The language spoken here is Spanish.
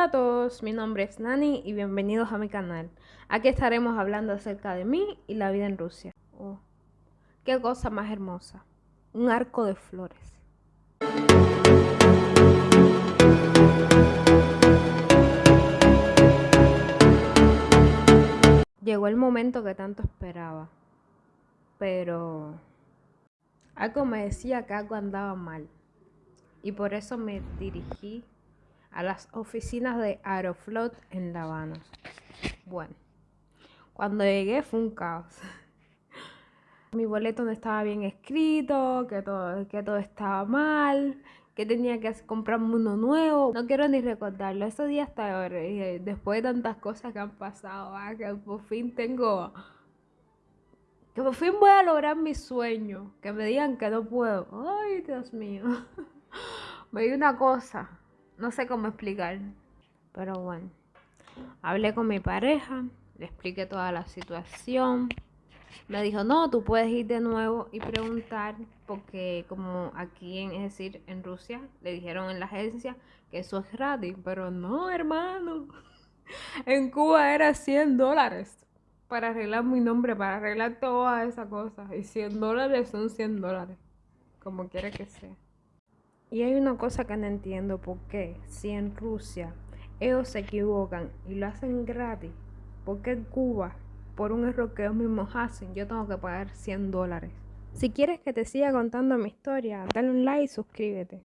a todos, mi nombre es Nani y bienvenidos a mi canal. Aquí estaremos hablando acerca de mí y la vida en Rusia. Oh, qué cosa más hermosa, un arco de flores. Llegó el momento que tanto esperaba, pero algo me decía que algo andaba mal y por eso me dirigí a las oficinas de Aeroflot en La Habana. Bueno, cuando llegué fue un caos. Mi boleto no estaba bien escrito, que todo, que todo estaba mal, que tenía que comprarme uno nuevo. No quiero ni recordarlo. Ese día hasta ahora, después de tantas cosas que han pasado, ah, que por fin tengo. Que por fin voy a lograr mi sueño. Que me digan que no puedo. Ay, Dios mío. Me una cosa no sé cómo explicar, pero bueno. Hablé con mi pareja, le expliqué toda la situación. Me dijo, no, tú puedes ir de nuevo y preguntar, porque como aquí, en, es decir, en Rusia, le dijeron en la agencia que eso es gratis, pero no, hermano. En Cuba era 100 dólares para arreglar mi nombre, para arreglar todas esas cosas. Y 100 dólares son 100 dólares, como quiera que sea. Y hay una cosa que no entiendo, ¿por qué? Si en Rusia ellos se equivocan y lo hacen gratis, ¿por qué en Cuba, por un error que ellos mismos hacen, yo tengo que pagar 100 dólares? Si quieres que te siga contando mi historia, dale un like y suscríbete.